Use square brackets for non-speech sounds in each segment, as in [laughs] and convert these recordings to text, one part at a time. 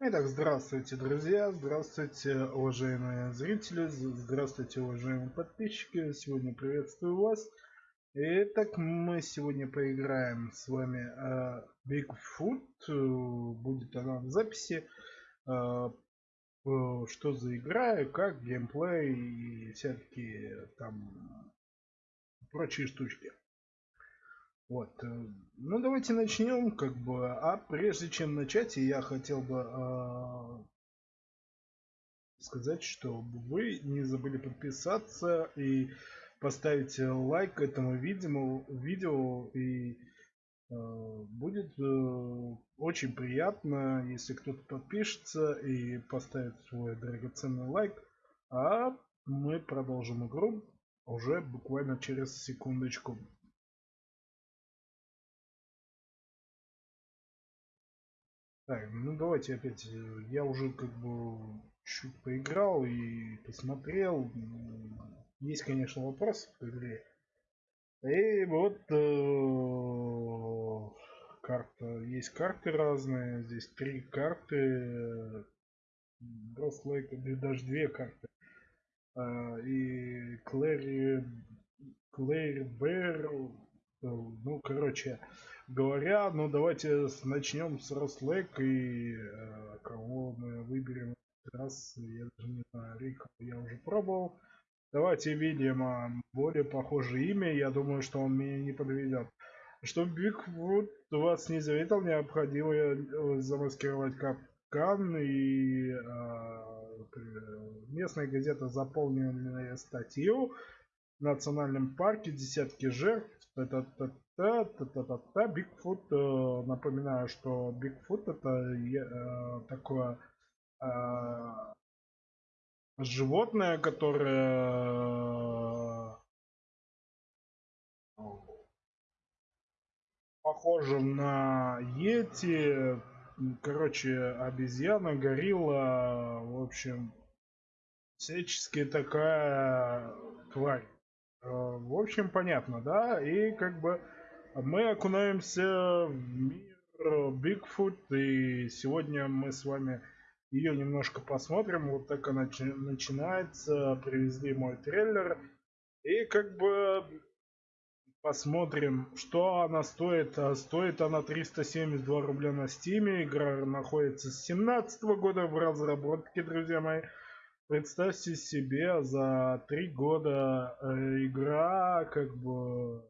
Итак, здравствуйте, друзья, здравствуйте, уважаемые зрители, здравствуйте, уважаемые подписчики. Сегодня приветствую вас. Итак, мы сегодня поиграем с вами uh, Bigfoot. Будет она в записи. Uh, что за игра, как геймплей и всякие там прочие штучки. Вот. Э, ну, давайте начнем, как бы. А прежде чем начать, я хотел бы э, сказать, что вы не забыли подписаться и поставить лайк этому видео, видео и э, будет э, очень приятно, если кто-то подпишется и поставит свой драгоценный лайк. А мы продолжим игру уже буквально через секундочку. Так, ну давайте опять. Э, я уже как бы чуть поиграл и посмотрел. Есть, конечно, вопросы к игре. И вот э, карта. Есть карты разные. Здесь три карты. Рослейк, даже две карты. Э, и Клэри Клэри Бэр. Ну, короче, говоря, ну давайте начнем с Рослек и э, кого мы выберем раз, я даже не знаю, Рика я уже пробовал. Давайте Вильяма, более похожее имя, я думаю, что он меня не подведет. Чтобы Бигфут вас не заветил, необходимо э, замаскировать капкан и э, местная газета заполненная статью в национальном парке, десятки жертв, Та-та-та-та-та-та-та. Бигфут, э, напоминаю, что Бигфут это э, такое э, животное, которое похоже на Йети, короче, обезьяна, горилла, в общем, всячески такая тварь. В общем, понятно, да? И как бы мы окунаемся в мир Бигфут, и сегодня мы с вами ее немножко посмотрим. Вот так она начинается. Привезли мой трейлер. И как бы посмотрим, что она стоит. А стоит она 372 рубля на стиме. Игра находится с 17 года в разработке, друзья мои. Представьте себе, за три года э, игра как бы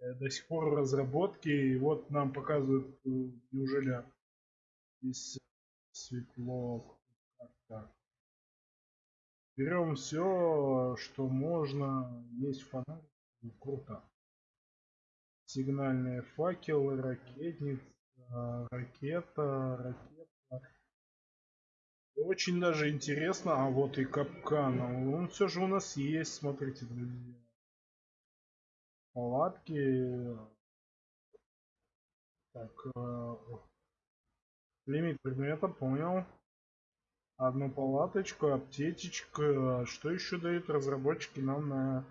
до сих пор в разработке, и вот нам показывают, э, неужели здесь светло. Так, Берем все, что можно. Есть фонарь. Круто. Сигнальные факелы, ракетница, ракета, ракета. Очень даже интересно, а вот и капкан. Он все же у нас есть, смотрите, друзья. Палатки. Так, э, лимит предмета, понял. Одну палаточку, аптечечка. Что еще дают разработчики нам на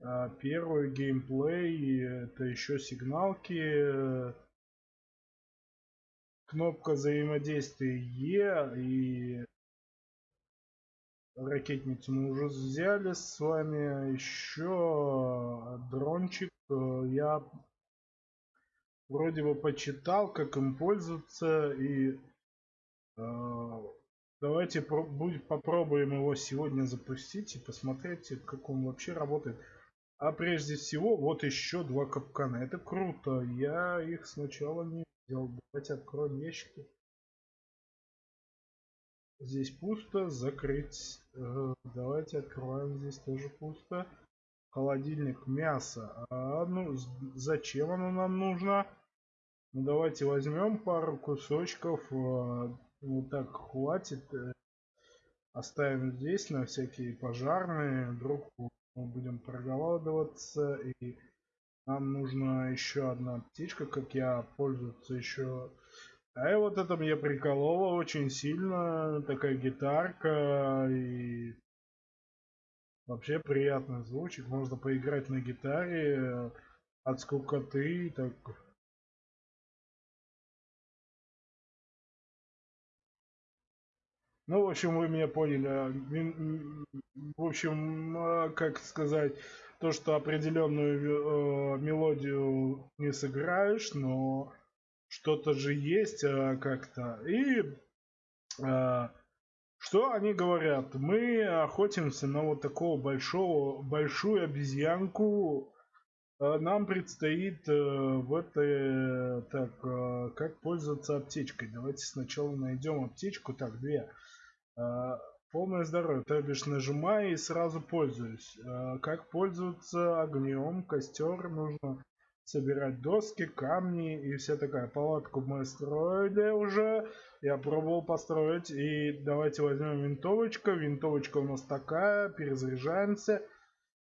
э, первый геймплей? Это еще сигналки кнопка взаимодействия Е и ракетницу мы уже взяли с вами. Еще дрончик. Я вроде бы почитал, как им пользоваться. И э, давайте попробуем его сегодня запустить и посмотреть, как он вообще работает. А прежде всего, вот еще два капкана. Это круто. Я их сначала не Давайте откроем ящики. Здесь пусто. Закрыть. Э, давайте откроем. Здесь тоже пусто. Холодильник мясо. А, ну, зачем оно нам нужно? Ну, давайте возьмем пару кусочков. Э, вот так хватит. Э, оставим здесь на всякие пожарные. Вдруг мы будем проголодываться и нам нужна еще одна птичка, как я пользоваться еще. А и вот это мне прикололо очень сильно. Такая гитарка и вообще приятный звучик. Можно поиграть на гитаре от скукоты. Так Ну, в общем, вы меня поняли. В общем, как сказать, то, что определенную э, мелодию не сыграешь, но что-то же есть э, как-то. И э, что они говорят? Мы охотимся на вот такого большого, большую обезьянку. Э, нам предстоит э, в этой... Так, э, как пользоваться аптечкой? Давайте сначала найдем аптечку. Так, две. Полное здоровье, то бишь нажимаю и сразу пользуюсь. Как пользоваться огнем? Костер нужно собирать доски, камни и вся такая. Палатку мы строили уже. Я пробовал построить. И давайте возьмем винтовочку. Винтовочка у нас такая. Перезаряжаемся.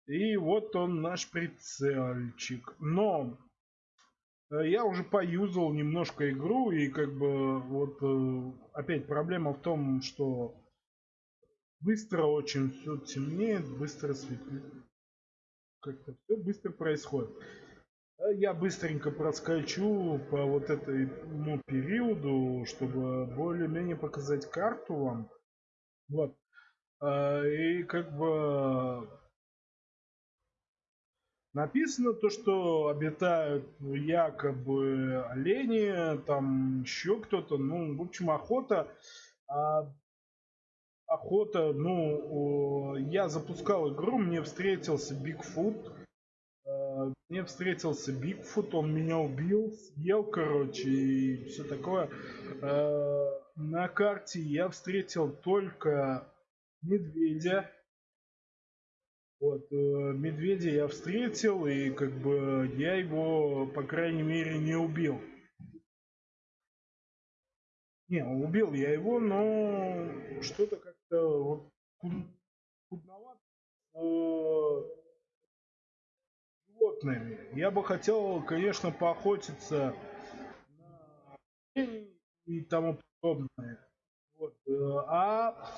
И вот он наш прицельчик. Но э, я уже поюзал немножко игру. И как бы вот э, опять проблема в том, что быстро очень все темнеет. Быстро светлеет. Как-то все быстро происходит. Э, я быстренько проскочу по вот этому периоду, чтобы более-менее показать карту вам. Вот. Э, и как бы написано то, что обитают якобы олени, там еще кто-то, ну, в общем, охота. А охота, ну, я запускал игру, мне встретился Бигфут, мне встретился Бигфут, он меня убил, съел, короче, и все такое. Э, на карте я встретил только медведя. Вот, э, медведя я встретил, и как бы я его, по крайней мере, не убил. Не, убил я его, но что-то как-то вот кудновато животными. Я бы хотел, конечно, поохотиться на и тому подобное. Вот. Э, а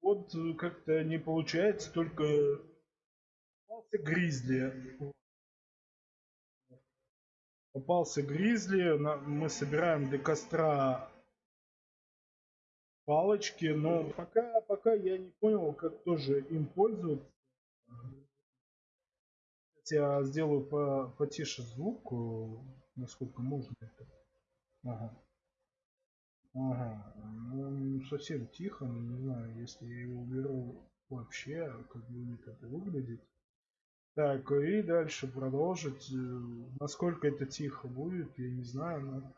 вот как-то не получается, только попался гризли. Попался гризли, мы собираем для костра палочки, но пока, пока я не понял, как тоже им пользоваться я сделаю по, потише звук, э, насколько можно это. Ага. Ага. Ну, совсем тихо, не знаю, если я его уберу вообще, как будет это выглядеть. Так, и дальше продолжить. Э, насколько это тихо будет, я не знаю, но...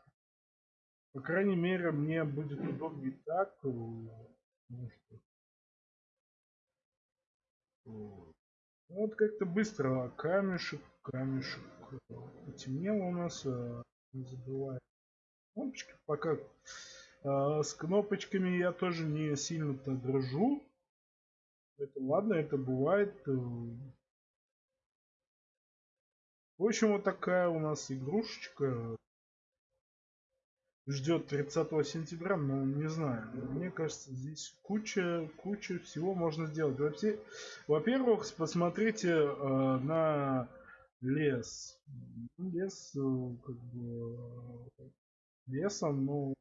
По крайней мере, мне будет удобнее так. Ну. Вот как-то быстро. Камешек, камешек. Потемнело у нас. Э, не забывай. Кнопочки пока. А, с кнопочками я тоже не сильно-то дрожу. Это ладно, это бывает. Э. В общем, вот такая у нас игрушечка ждет 30 сентября, но не знаю. Мне кажется, здесь куча, куча всего можно сделать. Вообще, во-первых, посмотрите э, на лес. Лес, э, как бы, лесом, ну,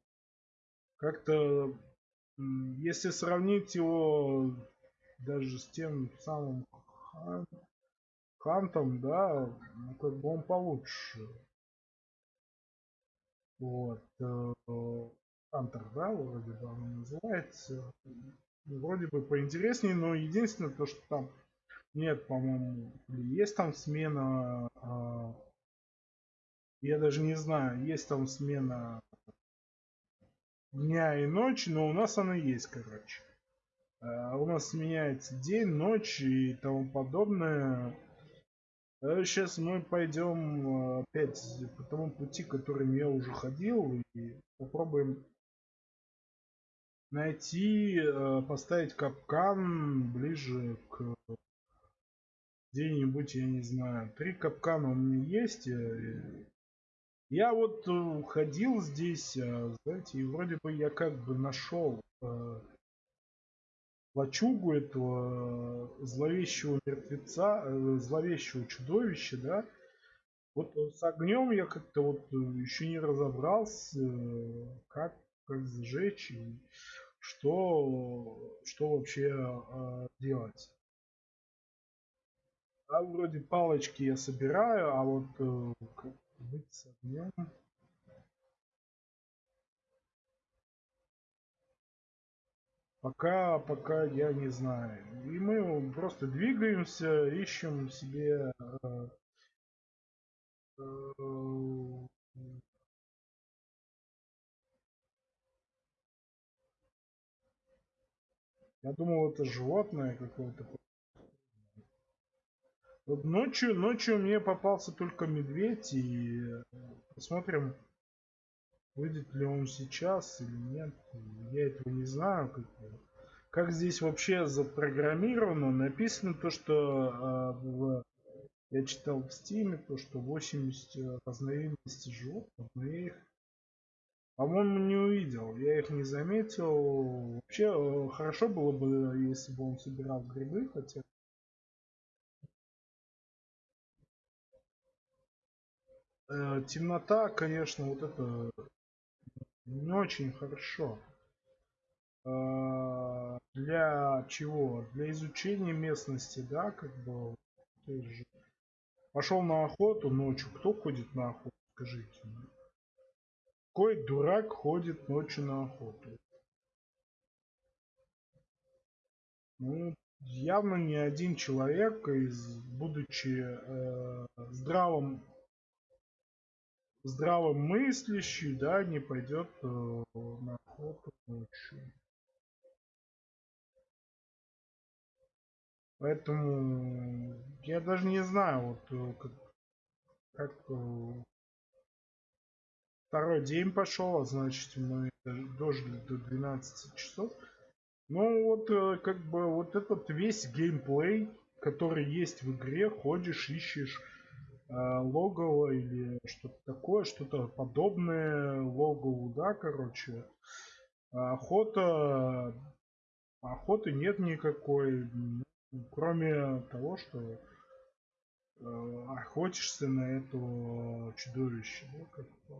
как-то, если сравнить его даже с тем самым хантом, да, ну, как бы он получше. Вот. Хантер, э, вроде бы оно называется. Вроде бы поинтереснее, но единственное то, что там нет, по-моему, есть там смена. А, я даже не знаю, есть там смена дня и ночи, но у нас она есть, короче. А, у нас сменяется день, ночь и тому подобное. Сейчас мы пойдем э, опять по тому пути, которым я уже ходил, и попробуем найти, э, поставить капкан ближе к где-нибудь, я не знаю. Три капкана у меня есть. Э, я вот ходил здесь, знаете, и вроде бы я как бы нашел лачугу этого э, зловещего мертвеца, э, зловещего чудовища, да. Вот с огнем я как-то вот э, еще не разобрался, как, как сжечь. И что, что вообще делать. А вроде палочки я собираю, а вот э, быть с огнем... Пока, пока я не знаю. И мы просто двигаемся, ищем себе э, э, Я думал, это животное какое-то. Вот ночью, ночью мне попался только медведь, и посмотрим, выйдет ли он сейчас или нет. Я этого не знаю. Как, как здесь вообще запрограммировано, написано то, что э, в, я читал в стиме, то, что 80 разновидностей животных, но я их по-моему, не увидел. Я их не заметил. Вообще, э, хорошо было бы, если бы он собирал грибы, хотя... Э, темнота, конечно, вот это не очень хорошо. Э, для чего? Для изучения местности, да, как бы. Пошел на охоту ночью. Кто ходит на охоту? Скажите. Какой дурак ходит ночью на охоту? Ну, явно не один человек, из, будучи э, здравым, здравым мыслящий, да, не пойдет э, на охоту ночью. Поэтому я даже не знаю, вот э, как, как э, Второй день пошел, а значит мы дожили до 12 часов. Ну вот э, как бы вот этот весь геймплей, который есть в игре, ходишь, ищешь э, логово или что-то такое, что-то подобное логову, да, короче. Охота, охоты нет никакой, кроме того, что э, охотишься на этого чудовища, да.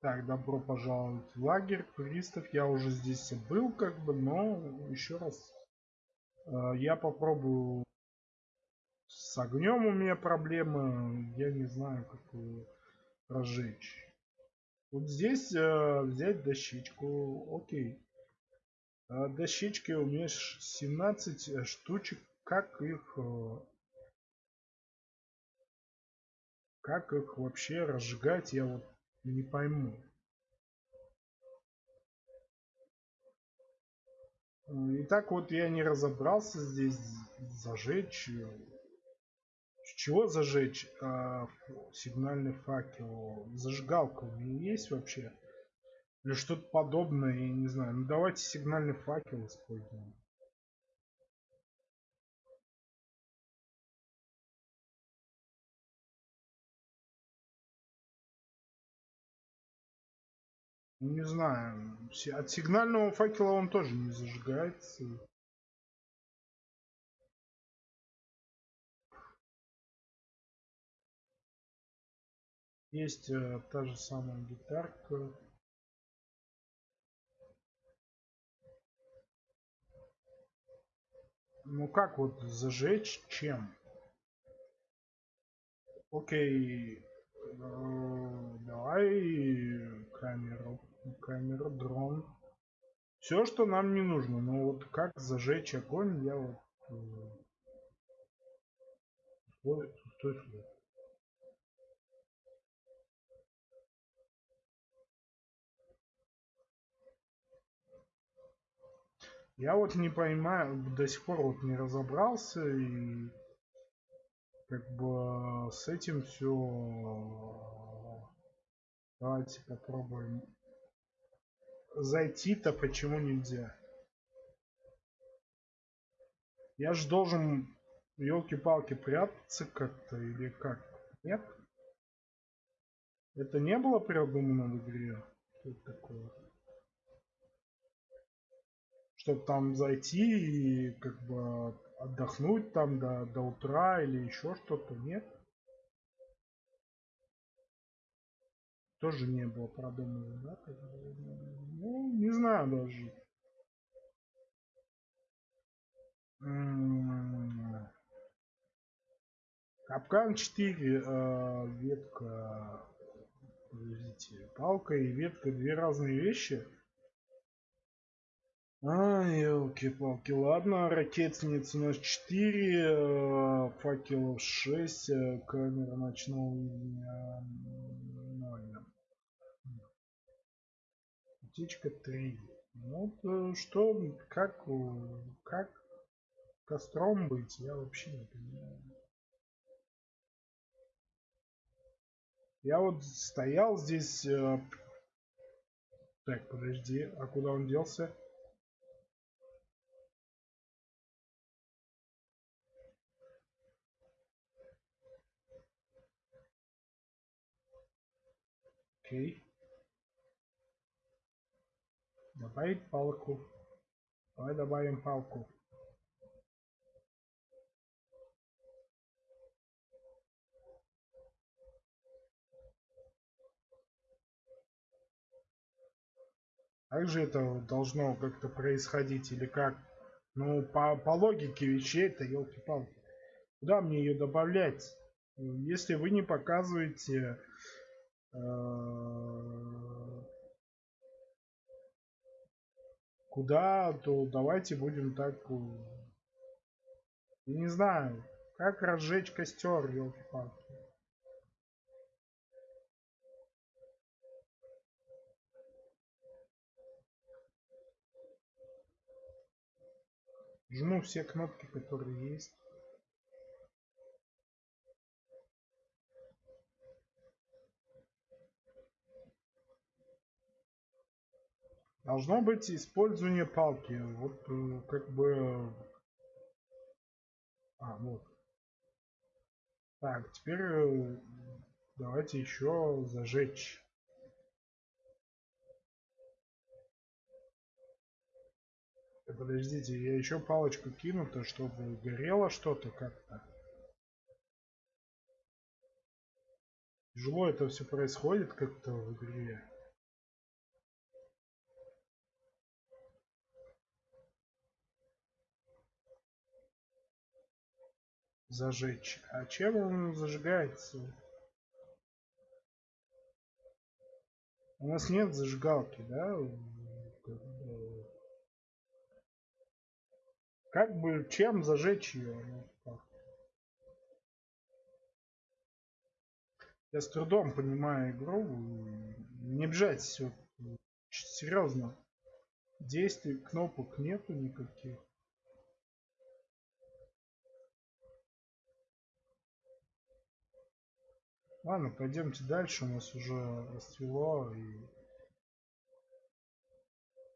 Так, добро пожаловать в лагерь туристов. Я уже здесь был, как бы, но еще раз э, я попробую с огнем у меня проблемы. Я не знаю, как разжечь. Вот здесь э, взять дощечку. Окей. Э, дощечки у меня 17 штучек. Как их... Э, как их вообще разжигать, я вот не пойму. И так вот я не разобрался здесь зажечь. С чего зажечь а, сигнальный факел? Зажигалка у меня есть вообще? Или что-то подобное, я не знаю. Ну давайте сигнальный факел используем. Не знаю. От сигнального факела он тоже не зажигается. Есть э, та же самая гитарка. Ну как вот зажечь чем? Окей. Э, давай камеру камера, дрон. Все, что нам не нужно. Но вот как зажечь огонь, я вот... Стой, стой сюда. Я вот не понимаю, до сих пор вот не разобрался и как бы с этим все. Давайте попробуем зайти-то почему нельзя? Я же должен, елки-палки, прятаться как-то или как? Нет? Это не было придумано в игре? Что это такое? Чтобы там зайти и как бы отдохнуть там до, до утра или еще что-то, нет? Тоже не было продумано, да? Ну, не знаю даже. Капкан 4, э, ветка, подождите, палка и ветка две разные вещи. А, елки-палки, ладно, ракетниц у нас 4, э, факелов 6, э, камера ночного видения Утечка 3. Ну, э, что, как, как костром быть, я вообще не понимаю. Я вот стоял здесь... Э... Так, подожди, а куда он делся? Окей. Добавить палку. Давай добавим палку. Как же это должно как-то происходить или как? Ну, по, по логике вещей-то, елки-палки. Куда мне ее добавлять? Если вы не показываете... Э, куда, то давайте будем так... Я не знаю, как разжечь костер, елки-палки. Жму все кнопки, которые есть. Должно быть использование палки. Вот э, как бы... А, вот. Так, теперь э, давайте еще зажечь. Подождите, я еще палочку кину-то, чтобы горело что-то как-то. Тяжело это все происходит как-то в игре. Зажечь. А чем он зажигается? У нас нет зажигалки, да? Как бы чем зажечь ее? Ну, Я с трудом понимаю игру. Не обижайтесь, все серьезно. Действий, кнопок нету никаких. Ладно, пойдемте дальше. У нас уже расцвело. И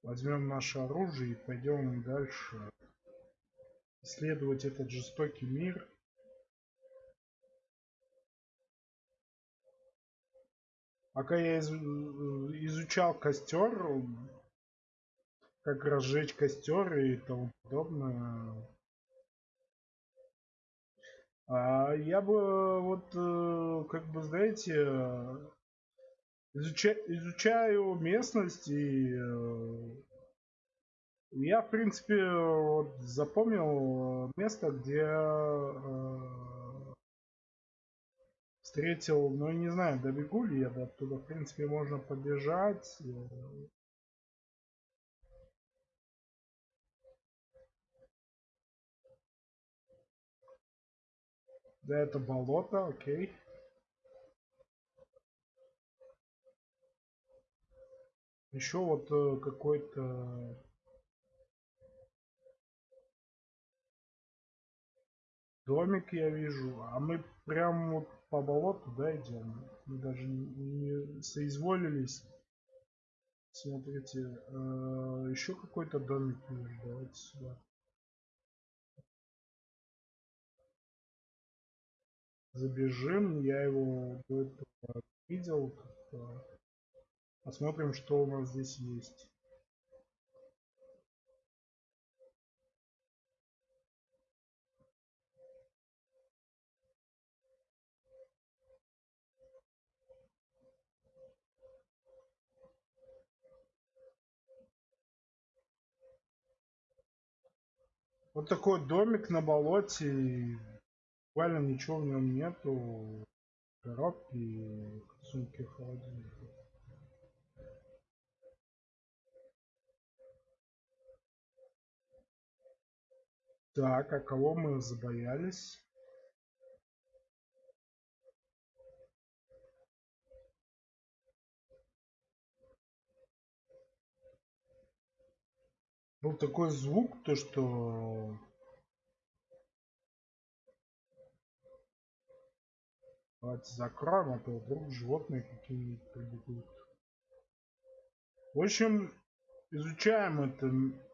возьмем наше оружие и пойдем дальше исследовать этот жестокий мир. Пока я из, изучал костер, как разжечь костер и тому подобное, я бы вот, э, как бы, знаете, изуча, изучаю местность и э, я, в принципе, вот запомнил место, где э, встретил, ну, не знаю, добегу ли я до оттуда. В принципе, можно побежать. Да, это болото, окей. Еще вот э, какой-то Домик я вижу, а мы прям вот по болоту, да, идем. Мы даже не, соизволились. Смотрите, э, еще какой-то домик вижу, давайте сюда. забежим. Я его до этого видел. Посмотрим, что у нас здесь есть. Вот такой домик на болоте. Буквально ничего в нем нету. Коробки, сумки, холодильника. Так, а кого мы забоялись? Был такой звук, то что Давайте закроем, а то вдруг животные какие-нибудь прибегут. В общем, изучаем это,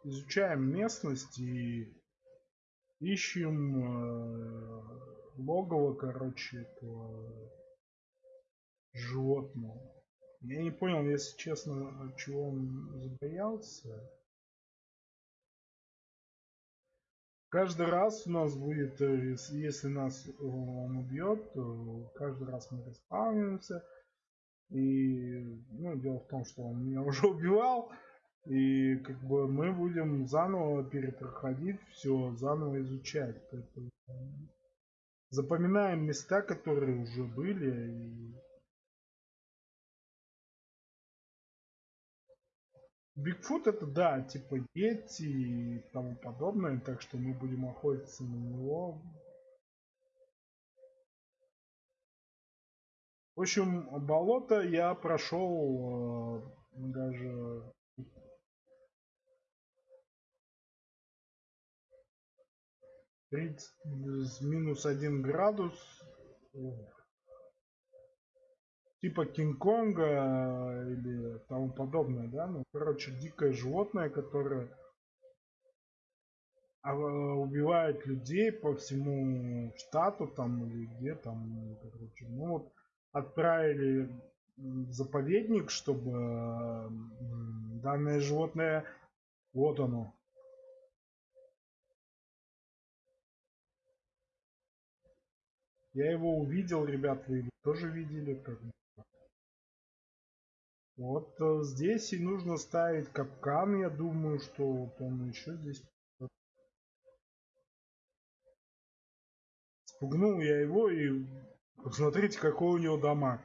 изучаем местность и ищем э, логово, короче, этого животного. Я не понял, если честно, чего он забоялся. Каждый раз у нас будет, э, если нас он убьет, то каждый раз мы респаунимся. И ну, дело в том, что он меня [laughs] уже убивал. И как бы мы будем заново перепроходить все, заново изучать. Запоминаем места, которые уже были. И... Бигфут это да, типа Йети и тому подобное, так что мы будем охотиться на него. В общем, болото я прошел э, даже 30 минус 1 градус. Типа Кинг-Конга или тому подобное, да? Ну, короче, дикое животное, которое а, убивает людей по всему штату там или где там, короче. Ну вот отправили в заповедник, чтобы данное животное, вот оно, Я его увидел, ребят, вы его тоже видели. Как... Вот э, здесь и нужно ставить капкан. Я думаю, что вот он еще здесь. Спугнул я его и посмотрите, какой у него дамаг.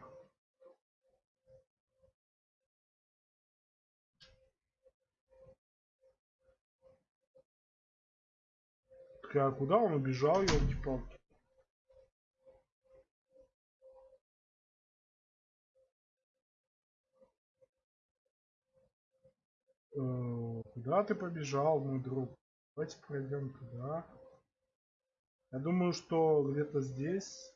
А куда он убежал, елки-палки? Куда ты побежал, мой друг? Давайте пройдем туда. Я думаю, что где-то здесь.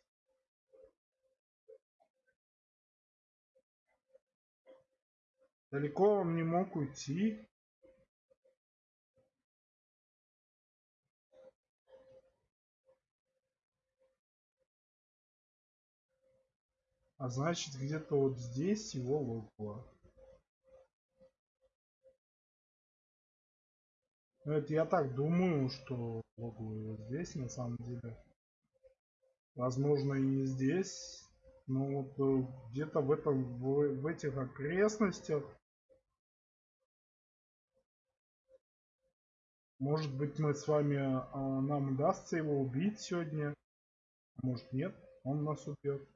Далеко он не мог уйти. А значит, где-то вот здесь его логово. Ну, это я так думаю, что логово здесь на самом деле. Возможно и не здесь. Но вот э, где-то в этом в, в этих окрестностях. Может быть мы с вами а, нам удастся его убить сегодня. Может нет, он нас убьет.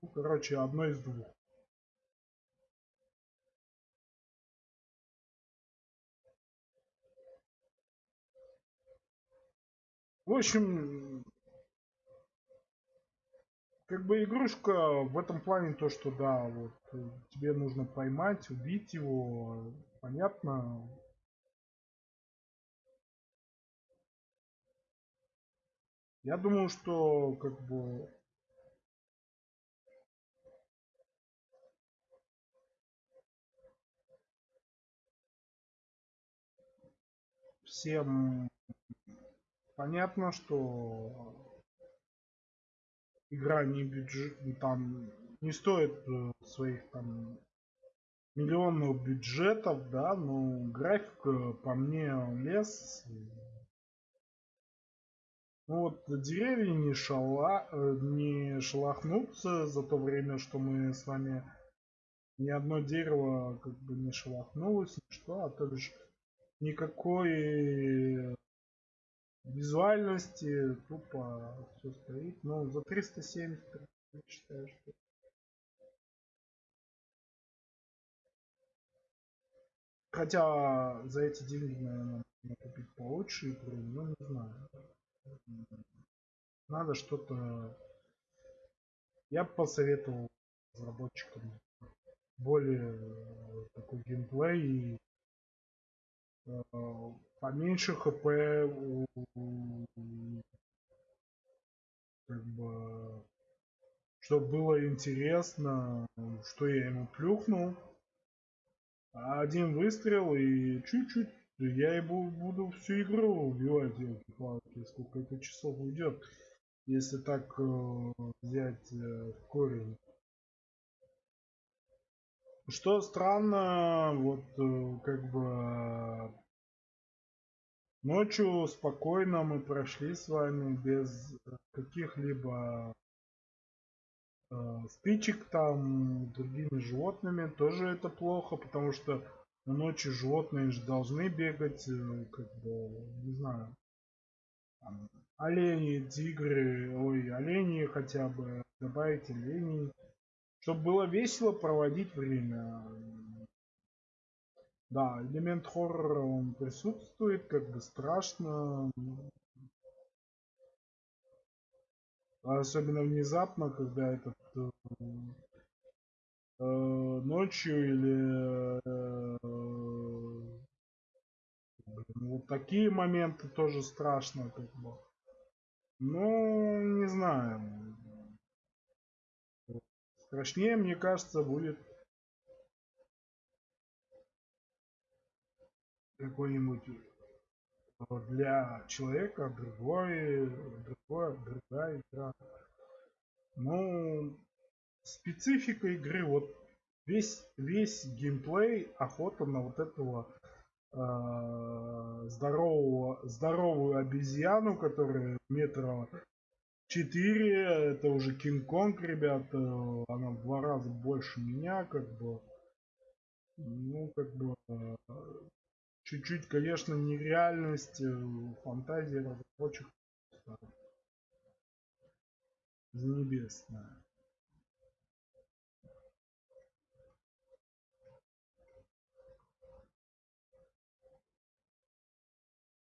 Ну, короче, одно из двух. В общем, как бы игрушка в этом плане то, что да, вот тебе нужно поймать, убить его, понятно. Я думаю, что как бы всем понятно, что игра не бюджет, там не стоит э, своих там миллионных бюджетов, да, но график по мне лес. Ну вот деревья не, шала, э, не шелохнутся за то время, что мы с вами ни одно дерево как бы не шелохнулось, ничто, а то лишь никакой визуальности тупо все стоит. Но за 370 я считаю, что Хотя за эти деньги, наверное, купить получше игру, но не знаю. Надо что-то... Я бы посоветовал разработчикам более такой геймплей и э, поменьше хп у, как бы чтобы было интересно, что я ему плюхнул. Один выстрел и чуть-чуть я и буду всю игру убивать елки-палки, сколько это часов уйдет, если так э, взять э, корень. Что странно, вот э, как бы ночью спокойно мы прошли с вами без каких-либо э, стычек там другими животными. Тоже это плохо, потому что ночью животные же должны бегать, э, как бы, не знаю, там, олени, тигры, ой, олени хотя бы, добавить оленей чтобы было весело проводить время. Да, элемент хоррора он присутствует, как бы страшно. Особенно внезапно, когда этот э, э, ночью или э, блин, вот такие моменты тоже страшно, как бы. Ну, не знаю. Страшнее, мне кажется, будет какой-нибудь для человека другой, другой, другая игра. Ну, специфика игры, вот весь, весь геймплей охота на вот этого э, здорового, здоровую обезьяну, которая метра 4, это уже Кинг-Конг, ребята, она в два раза больше меня, как бы, ну, как бы, чуть-чуть, конечно, нереальность, э, фантазия разработчиков небесная.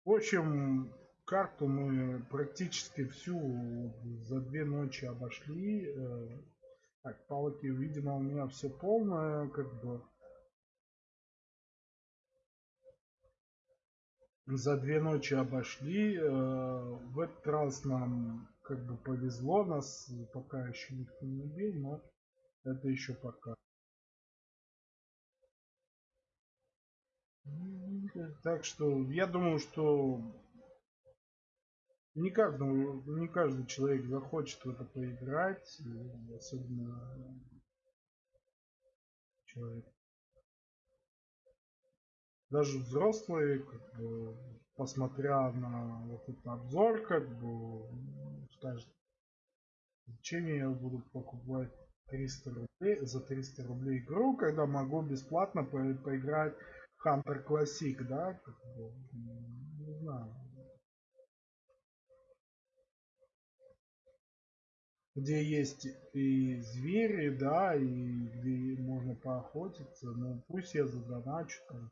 В общем, карту мы практически всю за две ночи обошли. Э, так, палки, видимо, у меня все полное, как бы. За две ночи обошли. Э, в этот раз нам как бы повезло, нас пока еще никто не убил, но это еще пока. Так что я думаю, что не каждому, не каждый человек захочет в это поиграть, особенно человек. Даже взрослые, как бы, посмотря на вот этот обзор, как бы, скажет, зачем я буду покупать 300 рублей, за 300 рублей игру, когда могу бесплатно по поиграть Hunter Classic, да, как бы, не знаю. где есть и звери, да, и где можно поохотиться. Ну, пусть я задоначу там,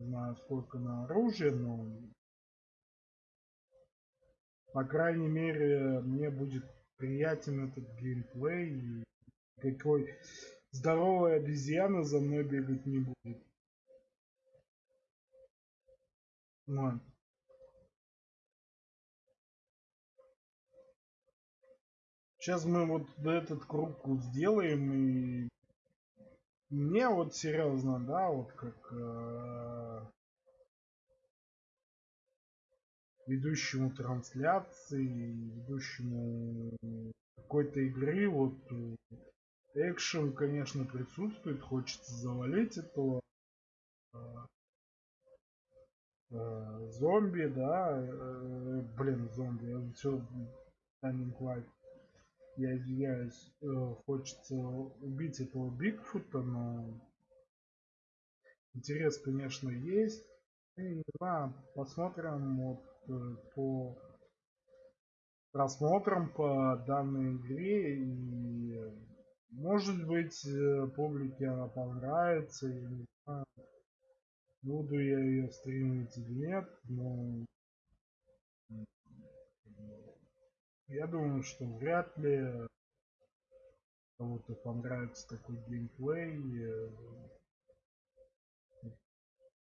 знаю сколько на оружие, но по крайней мере мне будет приятен этот геймплей и какой здоровая обезьяна за мной бегать не будет. Вот. Сейчас мы вот этот круг сделаем и мне вот серьезно, да, вот как э, ведущему трансляции, ведущему какой-то игры, вот экшен, конечно, присутствует, хочется завалить этого э, э, зомби, да, э, блин, зомби, все, Standing Light я извиняюсь, э, хочется убить этого Бигфута, но интерес, конечно, есть. И, не знаю, посмотрим, вот, э, по просмотрам по данной игре и может быть э, публике она понравится я не знаю буду я ее стримить или нет но я думаю что вряд ли кому-то понравится такой геймплей.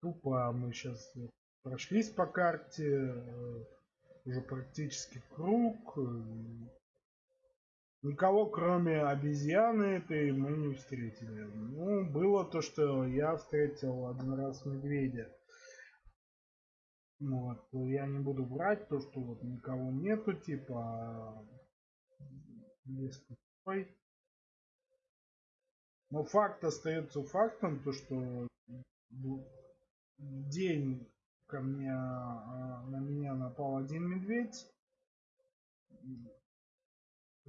Тупо мы сейчас прошлись по карте э, уже практически круг. Никого кроме обезьяны этой мы не встретили. Ну было то что я встретил один раз медведя вот я не буду брать то что вот никого нету типа лес пустой но факт остается фактом то что день ко мне а, на меня напал один медведь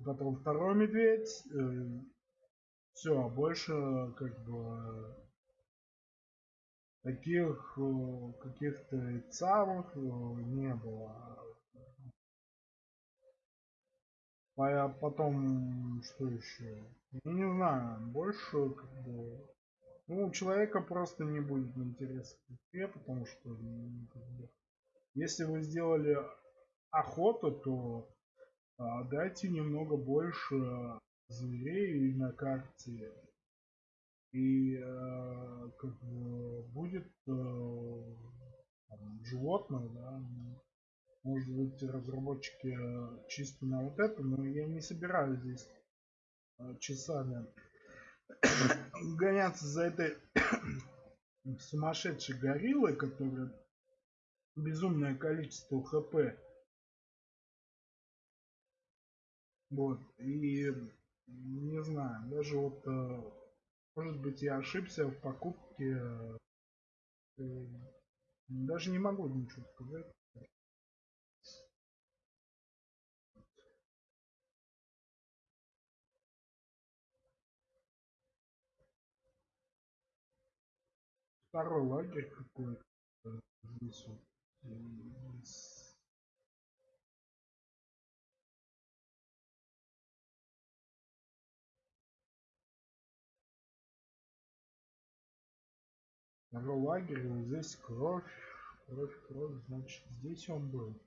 потом второй медведь э, все больше как бы таких э, каких-то самых э, не было а потом что еще я не знаю больше как бы ну, у человека просто не будет интереса к игре, потому что ну, как бы, если вы сделали охоту, то а, дайте немного больше зверей на карте. И э, как бы будет э, там, животное, да, может быть разработчики чисто на вот это, но я не собираюсь здесь э, часами [coughs] гоняться за этой [coughs] сумасшедшей гориллой, которая безумное количество хп. Вот, и не знаю, даже вот, э, может быть, я ошибся в покупке, э, даже не могу ничего сказать. второй лагерь какой-то здесь вот Второй лагерь, вот здесь кровь, кровь, кровь, значит здесь он был.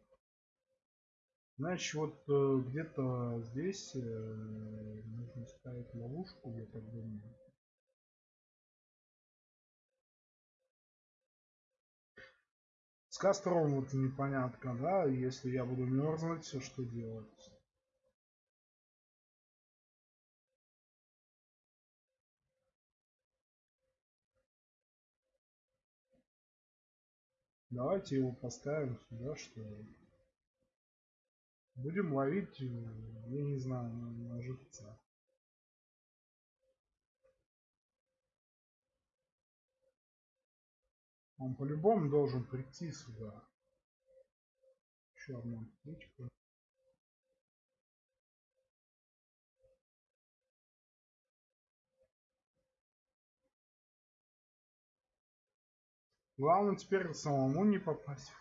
Значит, вот э, где-то здесь э, нужно ставить ловушку, я так думаю. С костром вот непонятно, да, если я буду мерзнуть, все что делать? Давайте его поставим сюда, что будем ловить, я не знаю, на живца. Он по-любому должен прийти сюда. Еще одна птичка. Главное теперь самому не попасть.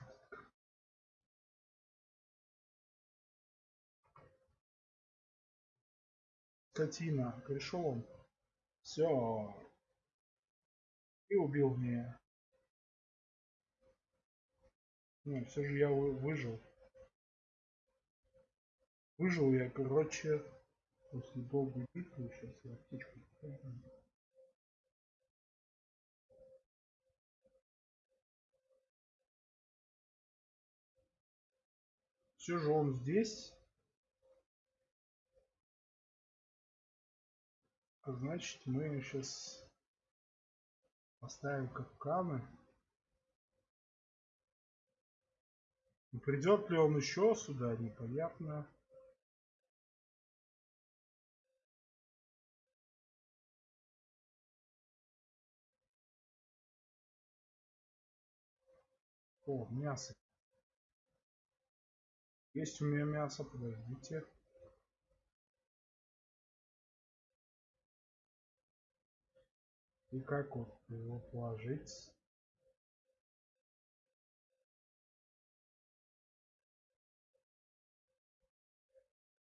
Скотина, пришел он. Все. И убил меня. Не, все же я выжил. Выжил я, короче, после долгой битвы. Сейчас я птичку Все же он здесь. Значит, мы сейчас поставим капканы. Придет ли он еще сюда, непонятно. О, мясо. Есть у меня мясо, подождите. И как вот его положить?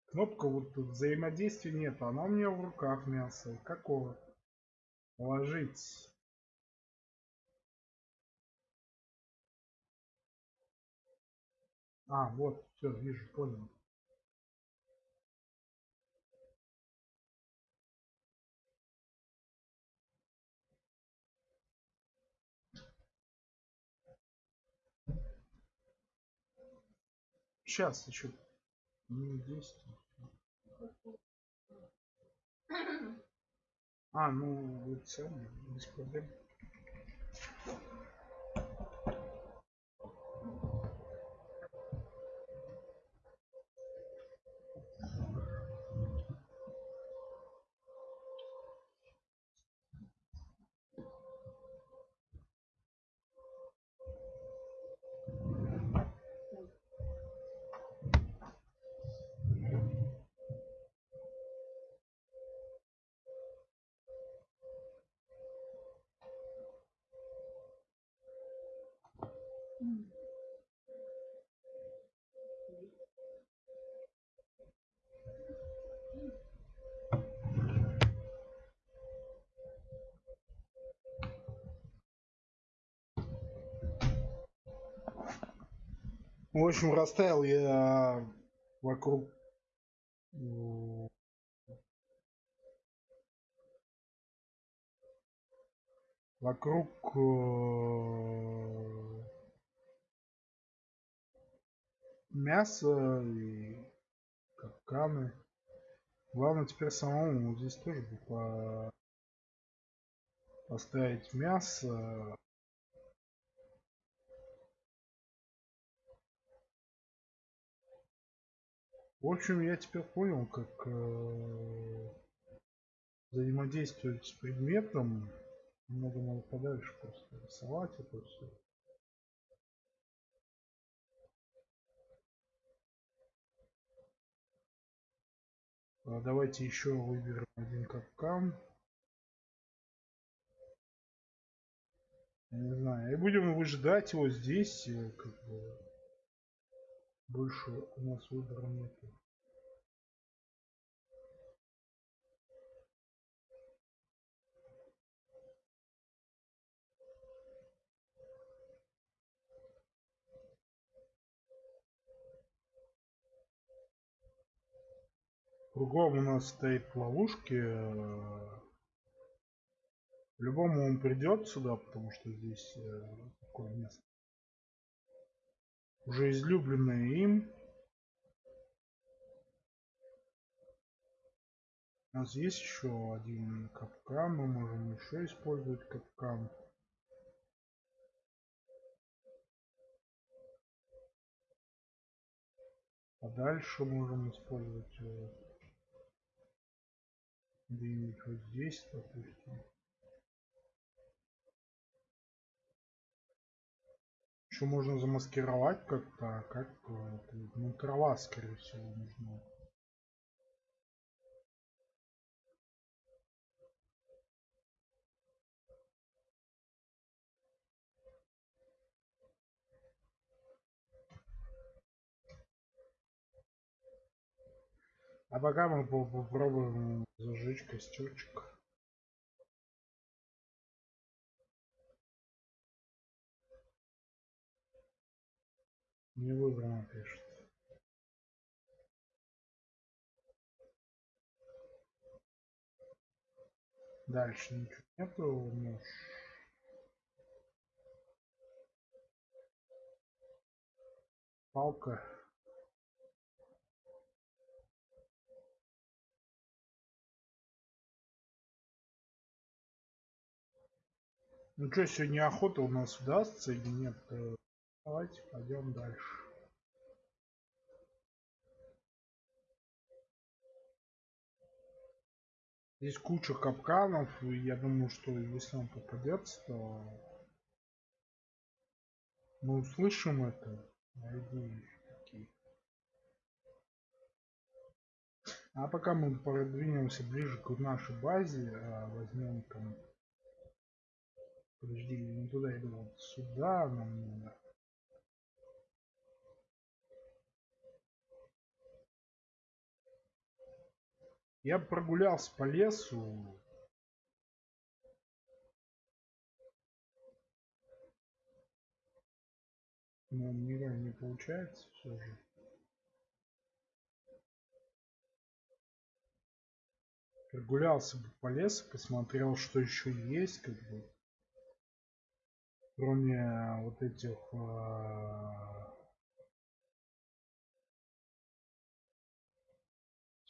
Кнопка вот тут взаимодействия нет, она у меня в руках мясо. Какого? Положить. А, вот все, вижу, понял. Сейчас еще минут 10. А, ну, все, без проблем. В общем, расставил я вокруг вокруг э, мяса и капканы. Главное теперь самому здесь тоже по поставить мясо В общем, я теперь понял, как э, взаимодействовать с предметом. Много надо подальше просто рисовать это все. А давайте еще выберем один капкан. не знаю. И будем выжидать его здесь, э, как бы. Больше у нас выбора нет. Кругом у нас стоит ловушки. Любому он придет сюда, потому что здесь э, такое место уже излюбленное им. У нас есть еще один капкан, мы можем еще использовать капкан. А дальше можем использовать э, где-нибудь вот здесь, допустим. Еще можно замаскировать как-то, как ну трава, скорее всего, нужна. А пока мы попробуем зажечь костерчик. Не выбрано пишет. Дальше ничего нету. Нож. Палка. Ну что, сегодня охота у нас удастся или нет? Давайте пойдем дальше. Здесь куча капканов, и я думаю, что если он попадется, то мы услышим это. А пока мы продвинемся ближе к нашей базе, а, возьмем там... Подожди, не туда иду, вот сюда нам надо. Я прогулялся по лесу. Но никак не получается все же. Прогулялся бы по лесу, посмотрел, что еще есть, как бы. Кроме вот этих э,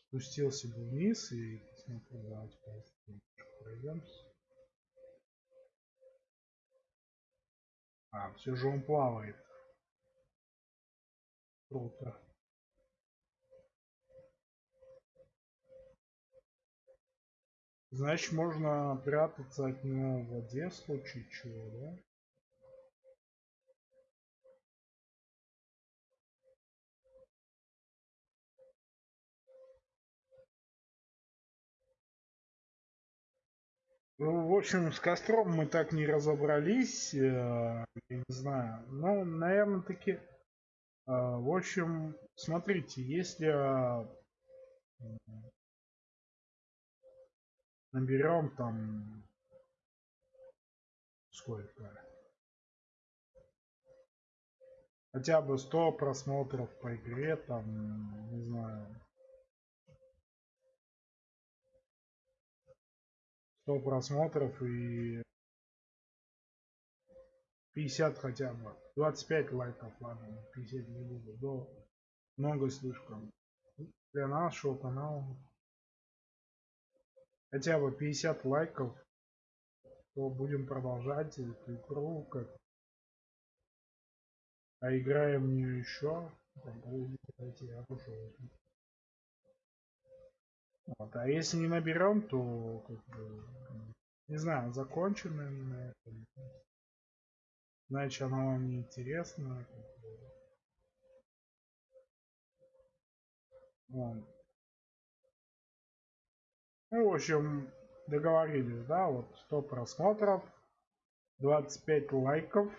спустился бы вниз и посмотрел, давайте пройдемся. А, все же он плавает. Круто. Значит, можно прятаться от него в воде в случае чего, да? В общем, с костром мы так не разобрались, э, я не знаю. Ну, наверное, таки... Э, в общем, смотрите, если э, наберем там сколько хотя бы 100 просмотров по игре там не знаю 100 просмотров и 50 хотя бы 25 лайков ладно 50 не буду до много слишком для нашего канала хотя бы 50 лайков, то будем продолжать эту игру. Как... А играем в нее еще. Я Вот. А если не наберем, то как бы, не знаю, закончено на этом. Значит, оно вам не интересно. Вот. Ну, в общем, договорились, да, вот 100 просмотров, 25 лайков.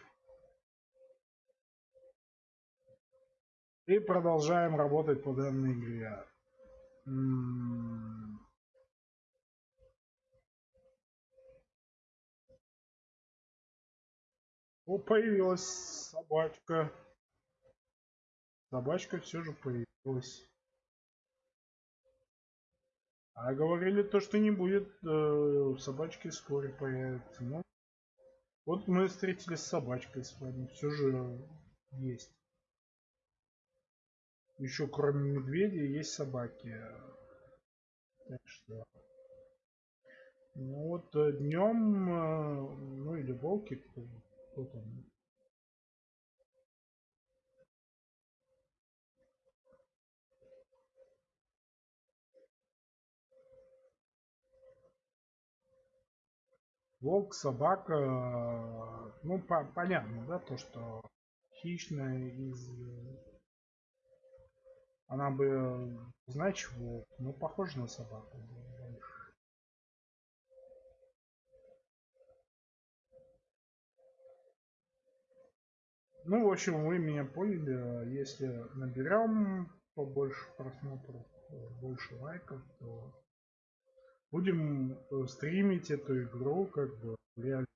И продолжаем работать по данной игре. О, появилась собачка. Собачка все же появилась. А говорили то, что не будет э, собачки вскоре появятся. Ну, вот мы встретились с собачкой с вами. Все же есть. Еще кроме медведя есть собаки. Так что. Ну вот э, днем, э, ну или волки, кто, кто там, волк, собака, ну по понятно, да, то, что хищная из... Она бы, значит, волк, но похожа на собаку. Ну, в общем, вы меня поняли. Если наберем побольше просмотров, больше лайков, то будем э, стримить эту игру, как бы реально.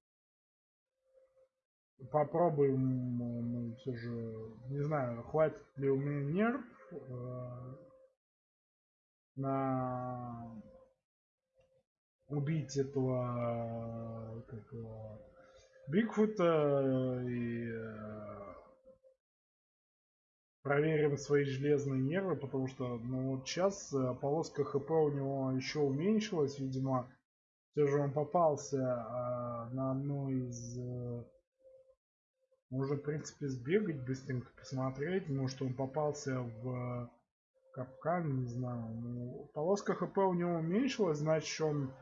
Попробуем мы все же, не знаю, хватит ли у меня нерв э, на убить этого, как его, Бигфута и э, проверим свои железные нервы, потому что ну, вот сейчас э, полоска ХП у него еще уменьшилась, видимо. Все же он попался а, на одну из... Можно, в принципе, сбегать, быстренько посмотреть. Может, он попался в капкан, не знаю. Ну, полоска ХП у него уменьшилась, значит, он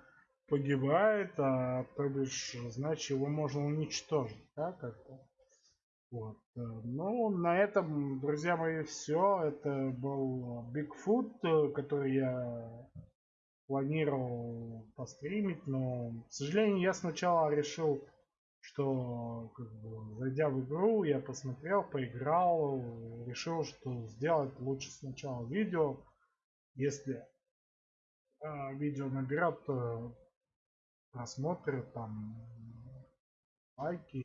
погибает, а то бишь, значит, его можно уничтожить, да, как-то. Вот. Э, ну, на этом, друзья мои, все. Это был э, который я планировал постримить, но, к сожалению, я сначала решил, что, как бы, зайдя в игру, я посмотрел, поиграл, решил, что сделать лучше сначала видео, если э, видео наберет э, просмотры, там, лайки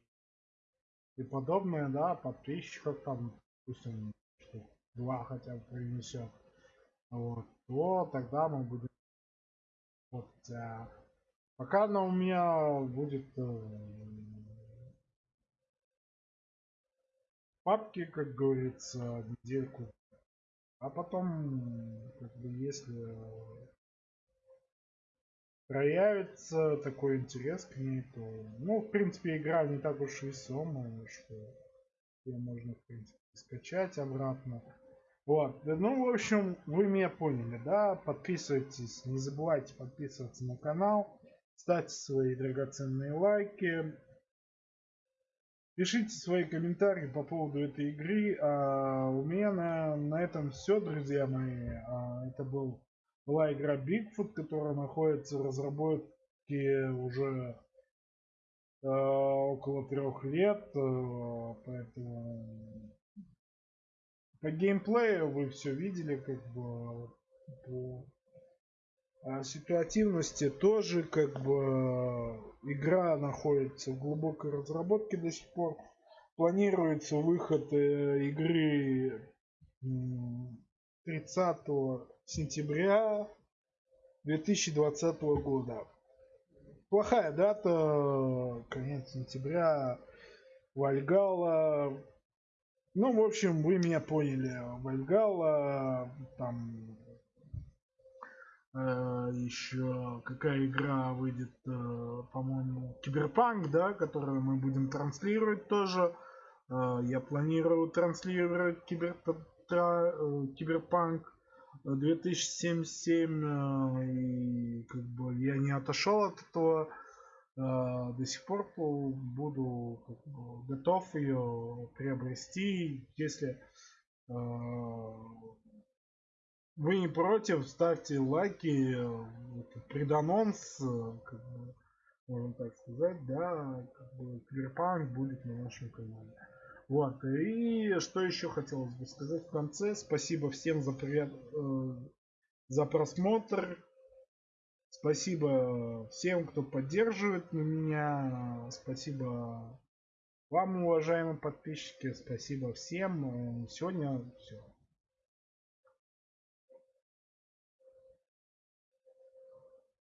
и подобное, да, подписчиков там, он два хотя бы принесет, вот, то тогда мы будем вот, а пока она у меня будет э, папки, как говорится, недельку. А потом, как бы, если проявится такой интерес к ней, то, ну, в принципе, игра не так уж весомая, что ее можно, в принципе, скачать обратно. Вот, ну, в общем, вы меня поняли, да? Подписывайтесь, не забывайте подписываться на канал, ставьте свои драгоценные лайки, Пишите свои комментарии по поводу этой игры. А у меня на, на этом все, друзья мои. А, это был, была игра Bigfoot, которая находится в разработке уже а, около трех лет. А, поэтому по геймплею вы все видели, как бы по а ситуативности тоже как бы игра находится в глубокой разработке до сих пор. Планируется выход э, игры 30 сентября 2020 года. Плохая дата, конец сентября, Вальгала. Ну, в общем, вы меня поняли. Вальгала, там Э, еще какая игра выйдет, э, по-моему, Киберпанк, да, которую мы будем транслировать тоже. Э, я планирую транслировать кибер, Киберпанк 2077 и как бы я не отошел от этого до сих пор буду как бы, готов ее приобрести если вы не против, ставьте лайки, преданонс, как бы, можно так сказать, да, как бы Киберпанк будет на нашем канале. Вот, и что еще хотелось бы сказать в конце, спасибо всем за, привет, э, за просмотр, спасибо всем, кто поддерживает меня, спасибо вам, уважаемые подписчики, спасибо всем, сегодня все.